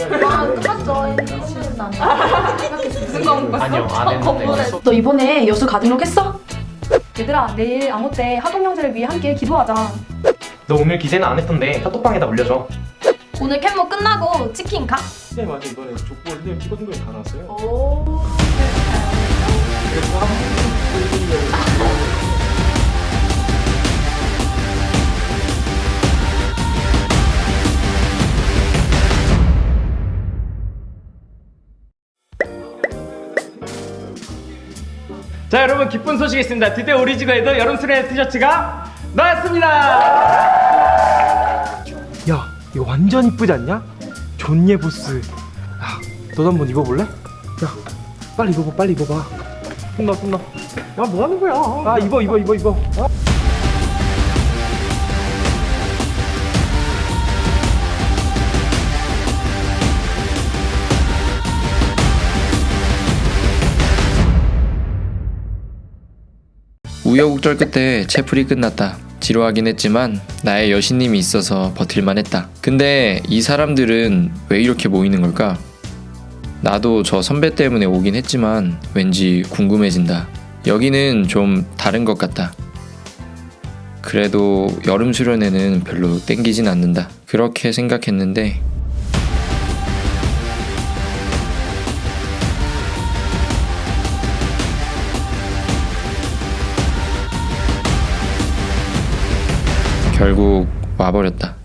아. 지금 난 무슨 과목 아니요 안 했는데 너 이번에 여수 가등록 했어? 얘들아 내일 암호 때 하동 형제를 위해 함께 기도하자. 너 오늘 기세는 안 했던데 카톡방에다 올려줘 오늘 캔모 끝나고 치킨 가. 네 맞아요 이번에 족보 선생님 피고 등록이 다 나왔어요 오. 자 여러분 기쁜 소식이 있습니다. 드디어 우리 집에도 여름 수련회 티셔츠가 나왔습니다. 야 이거 완전 이쁘지 않냐? 존예 보스 야 너도 한번 입어볼래? 야 빨리 입어봐 빨리 입어봐 혼나 혼나 야 뭐 하는 거야 아 입어 입어 입어 입어 아. 우여곡절 끝에 채플이 끝났다. 지루하긴 했지만 나의 여신님이 있어서 버틸만 했다. 근데 이 사람들은 왜 이렇게 모이는 걸까? 나도 저 선배 때문에 오긴 했지만 왠지 궁금해진다. 여기는 좀 다른 것 같다. 그래도 여름 수련회는 별로 땡기진 않는다. 그렇게 생각했는데 결국 와버렸다.